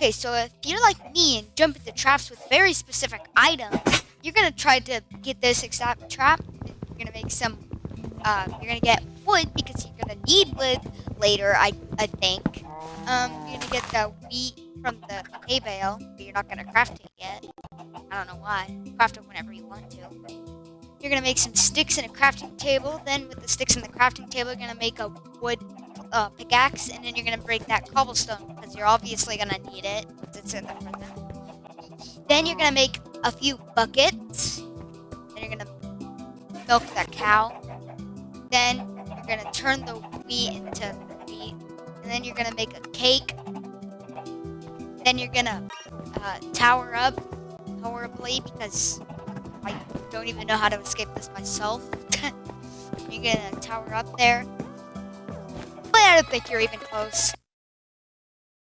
Okay, so if you're like me and jump into traps with very specific items, you're gonna try to get this exact trap. You're gonna make some. Uh, you're gonna get wood because you're gonna need wood later. I I think. Um, you're gonna get the wheat from the hay bale, but you're not gonna craft it yet. I don't know why. Craft it whenever you want to. You're gonna make some sticks and a crafting table. Then with the sticks and the crafting table, you're gonna make a wood uh, pickaxe, and then you're gonna break that cobblestone because you're obviously gonna need it. Then you're gonna make a few buckets. Then you're gonna milk that cow. Then you're gonna turn the wheat into wheat, and then you're gonna make a cake. Then you're gonna uh, tower up horribly because I don't even know how to escape this myself. you're gonna tower up there. But I don't think you're even close.